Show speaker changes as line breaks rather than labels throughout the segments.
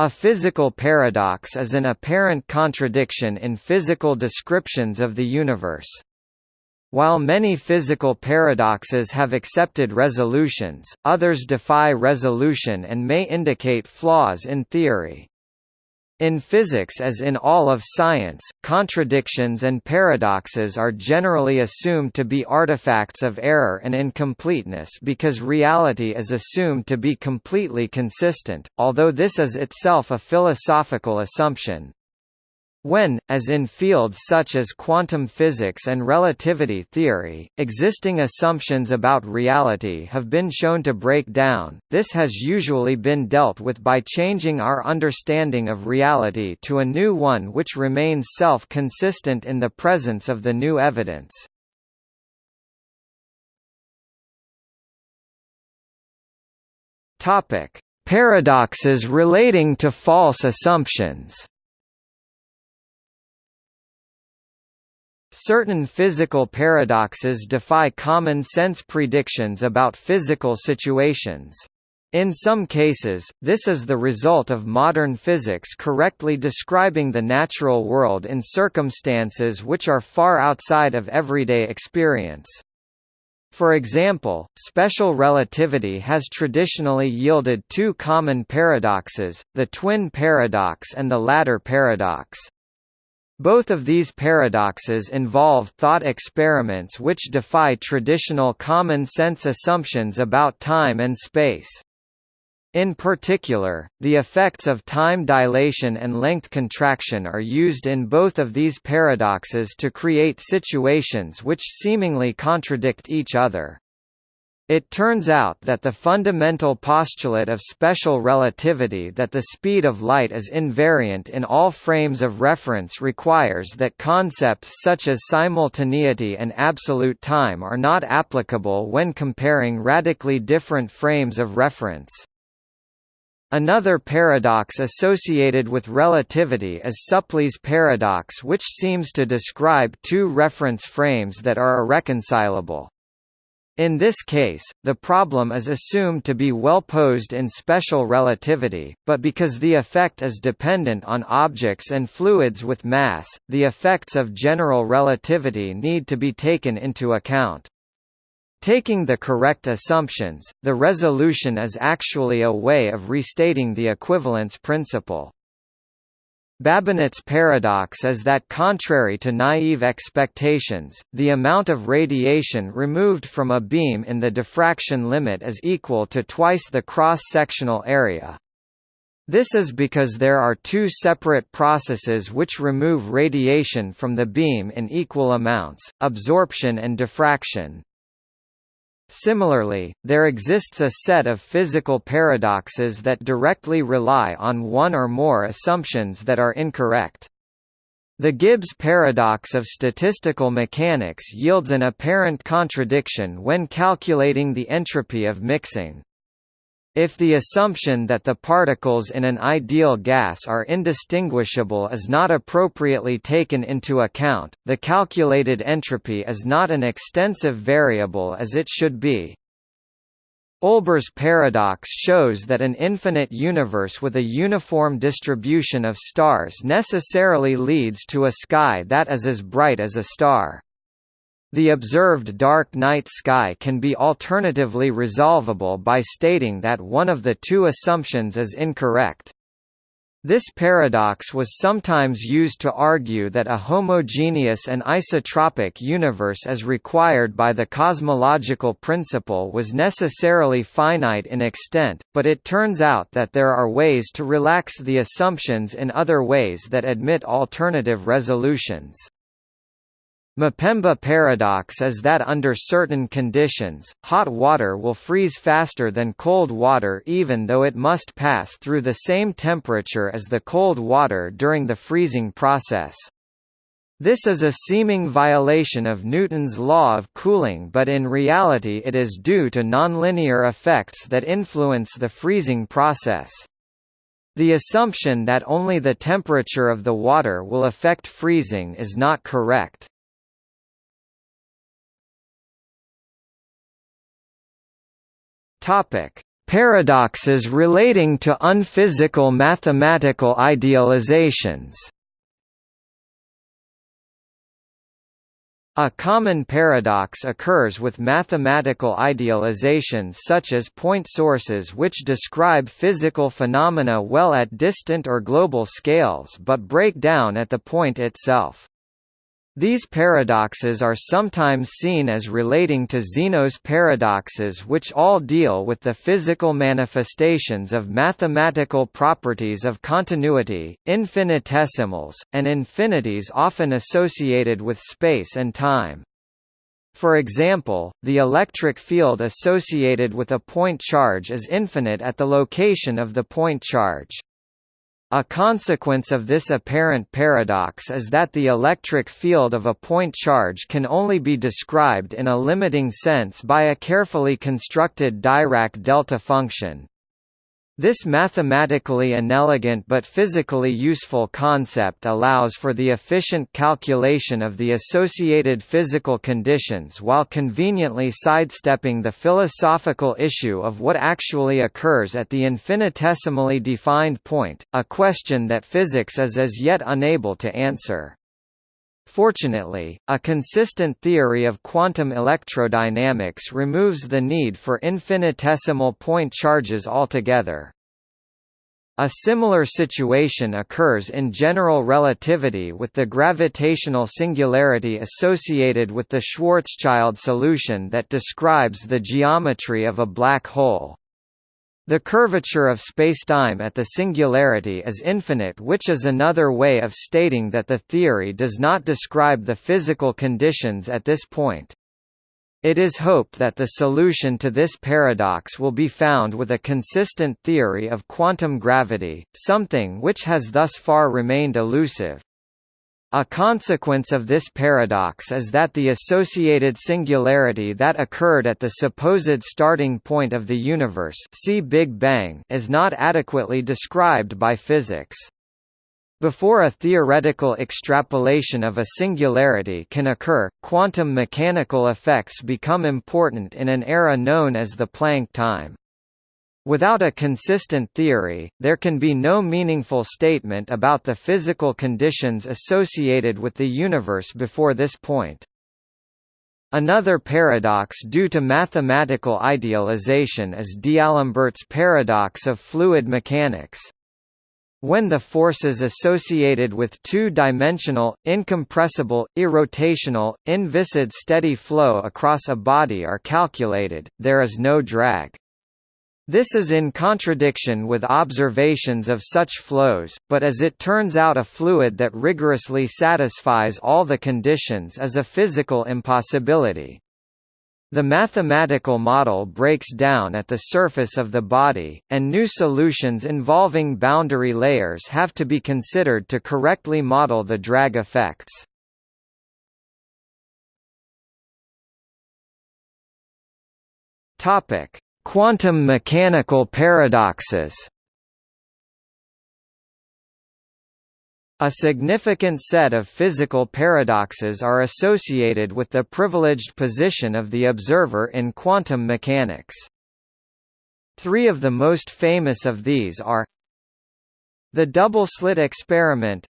A physical paradox is an apparent contradiction in physical descriptions of the universe. While many physical paradoxes have accepted resolutions, others defy resolution and may indicate flaws in theory. In physics as in all of science, contradictions and paradoxes are generally assumed to be artifacts of error and incompleteness because reality is assumed to be completely consistent, although this is itself a philosophical assumption. When, as in fields such as quantum physics and relativity theory, existing assumptions about reality have been shown to break down, this has usually been dealt with by changing our understanding of reality to a new one which remains self-consistent in the presence of the new evidence. Paradoxes relating to false assumptions Certain physical paradoxes defy common-sense predictions about physical situations. In some cases, this is the result of modern physics correctly describing the natural world in circumstances which are far outside of everyday experience. For example, special relativity has traditionally yielded two common paradoxes, the twin paradox and the ladder paradox. Both of these paradoxes involve thought experiments which defy traditional common-sense assumptions about time and space. In particular, the effects of time dilation and length contraction are used in both of these paradoxes to create situations which seemingly contradict each other. It turns out that the fundamental postulate of special relativity that the speed of light is invariant in all frames of reference requires that concepts such as simultaneity and absolute time are not applicable when comparing radically different frames of reference. Another paradox associated with relativity is Supplee's paradox which seems to describe two reference frames that are irreconcilable. In this case, the problem is assumed to be well posed in special relativity, but because the effect is dependent on objects and fluids with mass, the effects of general relativity need to be taken into account. Taking the correct assumptions, the resolution is actually a way of restating the equivalence principle. Babinet's paradox is that contrary to naive expectations, the amount of radiation removed from a beam in the diffraction limit is equal to twice the cross-sectional area. This is because there are two separate processes which remove radiation from the beam in equal amounts, absorption and diffraction. Similarly, there exists a set of physical paradoxes that directly rely on one or more assumptions that are incorrect. The Gibbs paradox of statistical mechanics yields an apparent contradiction when calculating the entropy of mixing. If the assumption that the particles in an ideal gas are indistinguishable is not appropriately taken into account, the calculated entropy is not an extensive variable as it should be. Olbers' paradox shows that an infinite universe with a uniform distribution of stars necessarily leads to a sky that is as bright as a star. The observed dark night sky can be alternatively resolvable by stating that one of the two assumptions is incorrect. This paradox was sometimes used to argue that a homogeneous and isotropic universe as required by the cosmological principle was necessarily finite in extent, but it turns out that there are ways to relax the assumptions in other ways that admit alternative resolutions. Mpemba paradox is that under certain conditions, hot water will freeze faster than cold water even though it must pass through the same temperature as the cold water during the freezing process. This is a seeming violation of Newton's law of cooling but in reality it is due to nonlinear effects that influence the freezing process. The assumption that only the temperature of the water will affect freezing is not correct. Topic: Paradoxes relating to unphysical mathematical idealizations A common paradox occurs with mathematical idealizations such as point sources which describe physical phenomena well at distant or global scales but break down at the point itself. These paradoxes are sometimes seen as relating to Zeno's paradoxes which all deal with the physical manifestations of mathematical properties of continuity, infinitesimals, and infinities often associated with space and time. For example, the electric field associated with a point charge is infinite at the location of the point charge. A consequence of this apparent paradox is that the electric field of a point charge can only be described in a limiting sense by a carefully constructed Dirac delta function. This mathematically inelegant but physically useful concept allows for the efficient calculation of the associated physical conditions while conveniently sidestepping the philosophical issue of what actually occurs at the infinitesimally defined point, a question that physics is as yet unable to answer. Fortunately, a consistent theory of quantum electrodynamics removes the need for infinitesimal point charges altogether. A similar situation occurs in general relativity with the gravitational singularity associated with the Schwarzschild solution that describes the geometry of a black hole. The curvature of spacetime at the singularity is infinite which is another way of stating that the theory does not describe the physical conditions at this point. It is hoped that the solution to this paradox will be found with a consistent theory of quantum gravity, something which has thus far remained elusive. A consequence of this paradox is that the associated singularity that occurred at the supposed starting point of the universe see Big Bang is not adequately described by physics. Before a theoretical extrapolation of a singularity can occur, quantum mechanical effects become important in an era known as the Planck time. Without a consistent theory, there can be no meaningful statement about the physical conditions associated with the universe before this point. Another paradox due to mathematical idealization is D'Alembert's paradox of fluid mechanics. When the forces associated with two-dimensional, incompressible, irrotational, inviscid steady flow across a body are calculated, there is no drag. This is in contradiction with observations of such flows, but as it turns out a fluid that rigorously satisfies all the conditions is a physical impossibility. The mathematical model breaks down at the surface of the body, and new solutions involving boundary layers have to be considered to correctly model the drag effects. Topic: Quantum mechanical paradoxes A significant set of physical paradoxes are associated with the privileged position of the observer in quantum mechanics. Three of the most famous of these are the double-slit experiment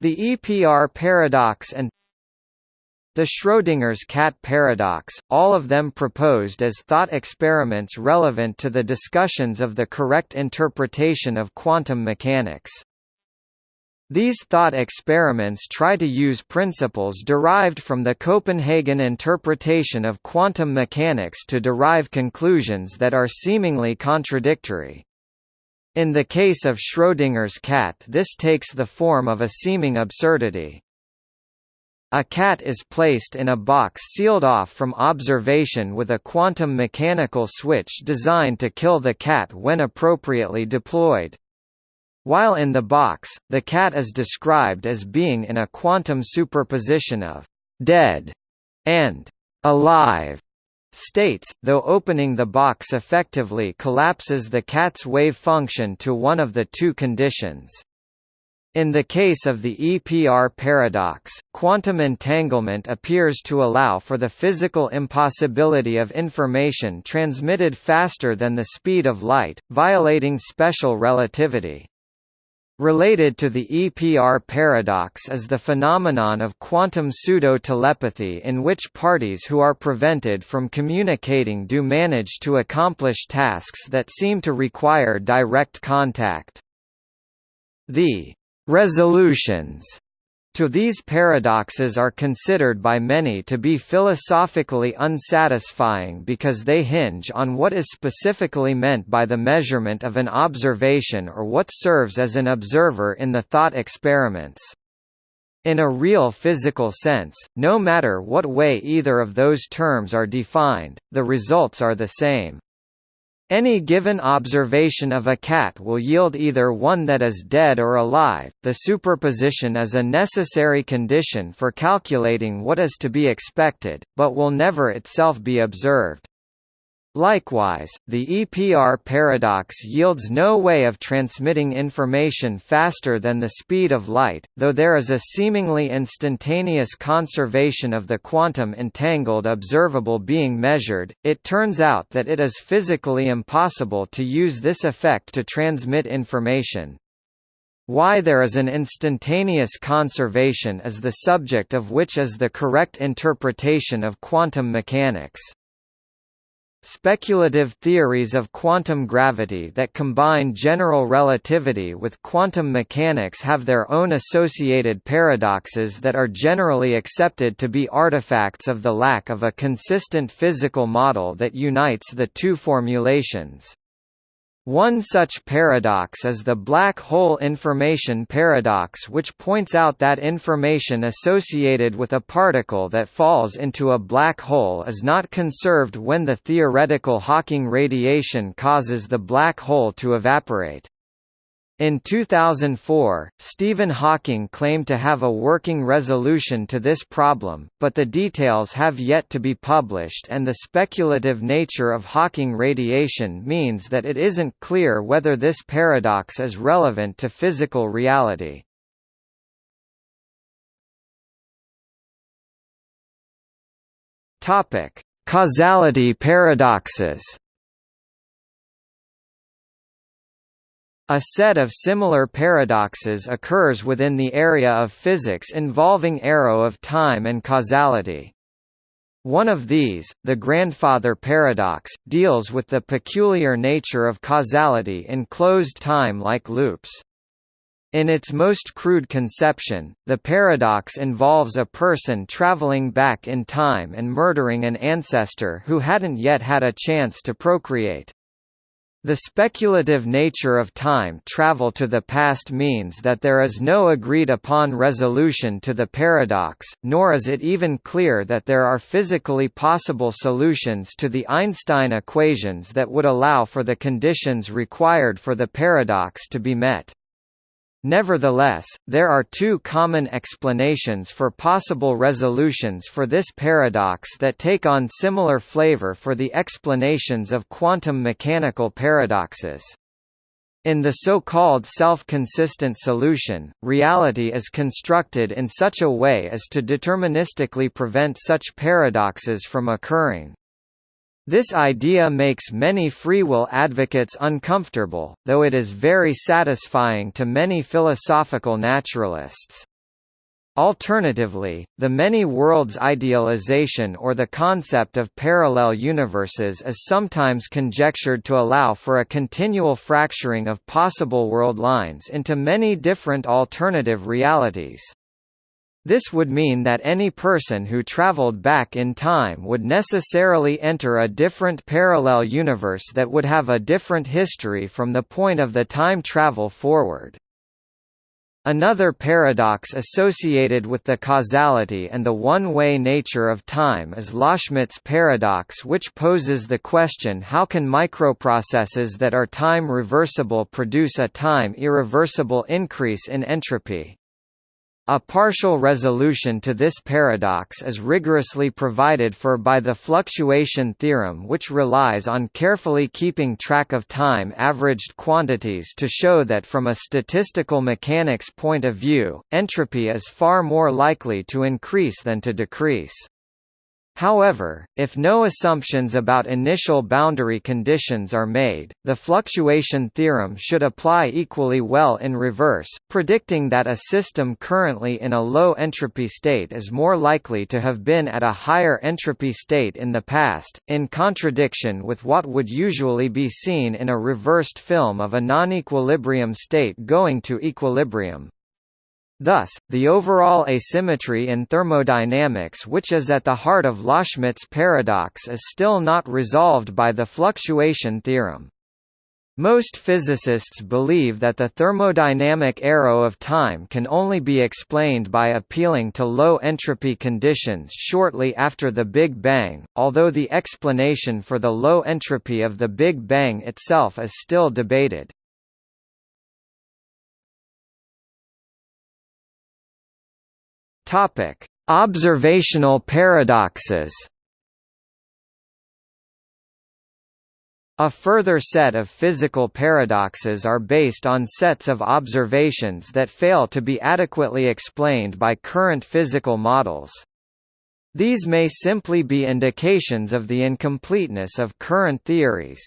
the EPR paradox and the Schrödinger's cat paradox, all of them proposed as thought experiments relevant to the discussions of the correct interpretation of quantum mechanics. These thought experiments try to use principles derived from the Copenhagen interpretation of quantum mechanics to derive conclusions that are seemingly contradictory. In the case of Schrödinger's cat this takes the form of a seeming absurdity. A cat is placed in a box sealed off from observation with a quantum mechanical switch designed to kill the cat when appropriately deployed. While in the box, the cat is described as being in a quantum superposition of «dead» and «alive» states, though opening the box effectively collapses the cat's wave function to one of the two conditions. In the case of the EPR paradox, quantum entanglement appears to allow for the physical impossibility of information transmitted faster than the speed of light, violating special relativity. Related to the EPR paradox is the phenomenon of quantum pseudo-telepathy in which parties who are prevented from communicating do manage to accomplish tasks that seem to require direct contact. The Resolutions to these paradoxes are considered by many to be philosophically unsatisfying because they hinge on what is specifically meant by the measurement of an observation or what serves as an observer in the thought experiments. In a real physical sense, no matter what way either of those terms are defined, the results are the same. Any given observation of a cat will yield either one that is dead or alive. The superposition is a necessary condition for calculating what is to be expected, but will never itself be observed. Likewise, the EPR paradox yields no way of transmitting information faster than the speed of light, though there is a seemingly instantaneous conservation of the quantum entangled observable being measured, it turns out that it is physically impossible to use this effect to transmit information. Why there is an instantaneous conservation is the subject of which is the correct interpretation of quantum mechanics. Speculative theories of quantum gravity that combine general relativity with quantum mechanics have their own associated paradoxes that are generally accepted to be artifacts of the lack of a consistent physical model that unites the two formulations. One such paradox is the black hole information paradox which points out that information associated with a particle that falls into a black hole is not conserved when the theoretical Hawking radiation causes the black hole to evaporate. In 2004, Stephen Hawking claimed to have a working resolution to this problem, but the details have yet to be published and the speculative nature of Hawking radiation means that it isn't clear whether this paradox is relevant to physical reality. Causality paradoxes A set of similar paradoxes occurs within the area of physics involving arrow of time and causality. One of these, the grandfather paradox, deals with the peculiar nature of causality in closed time-like loops. In its most crude conception, the paradox involves a person traveling back in time and murdering an ancestor who hadn't yet had a chance to procreate. The speculative nature of time travel to the past means that there is no agreed-upon resolution to the paradox, nor is it even clear that there are physically possible solutions to the Einstein equations that would allow for the conditions required for the paradox to be met. Nevertheless, there are two common explanations for possible resolutions for this paradox that take on similar flavor for the explanations of quantum mechanical paradoxes. In the so-called self-consistent solution, reality is constructed in such a way as to deterministically prevent such paradoxes from occurring. This idea makes many free will advocates uncomfortable, though it is very satisfying to many philosophical naturalists. Alternatively, the many worlds idealization or the concept of parallel universes is sometimes conjectured to allow for a continual fracturing of possible world lines into many different alternative realities. This would mean that any person who traveled back in time would necessarily enter a different parallel universe that would have a different history from the point of the time travel forward. Another paradox associated with the causality and the one-way nature of time is Loschmidt's paradox which poses the question how can microprocesses that are time reversible produce a time irreversible increase in entropy. A partial resolution to this paradox is rigorously provided for by the fluctuation theorem which relies on carefully keeping track of time-averaged quantities to show that from a statistical mechanics point of view, entropy is far more likely to increase than to decrease. However, if no assumptions about initial boundary conditions are made, the fluctuation theorem should apply equally well in reverse, predicting that a system currently in a low entropy state is more likely to have been at a higher entropy state in the past, in contradiction with what would usually be seen in a reversed film of a non-equilibrium state going to equilibrium. Thus, the overall asymmetry in thermodynamics which is at the heart of Loschmidt's paradox is still not resolved by the fluctuation theorem. Most physicists believe that the thermodynamic arrow of time can only be explained by appealing to low entropy conditions shortly after the Big Bang, although the explanation for the low entropy of the Big Bang itself is still debated. Topic: Observational paradoxes. A further set of physical paradoxes are based on sets of observations that fail to be adequately explained by current physical models. These may simply be indications of the incompleteness of current theories.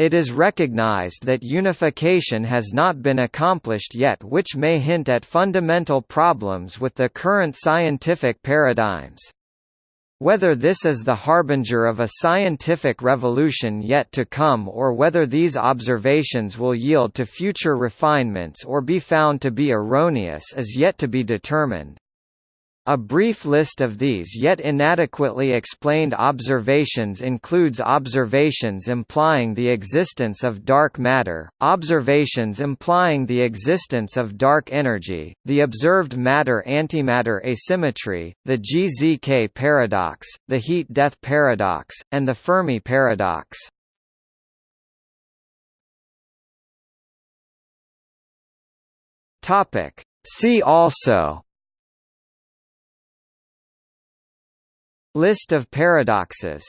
It is recognized that unification has not been accomplished yet which may hint at fundamental problems with the current scientific paradigms. Whether this is the harbinger of a scientific revolution yet to come or whether these observations will yield to future refinements or be found to be erroneous is yet to be determined. A brief list of these yet inadequately explained observations includes observations implying the existence of dark matter, observations implying the existence of dark energy, the observed matter-antimatter asymmetry, the GZK paradox, the heat-death paradox, and the Fermi paradox. See also List of paradoxes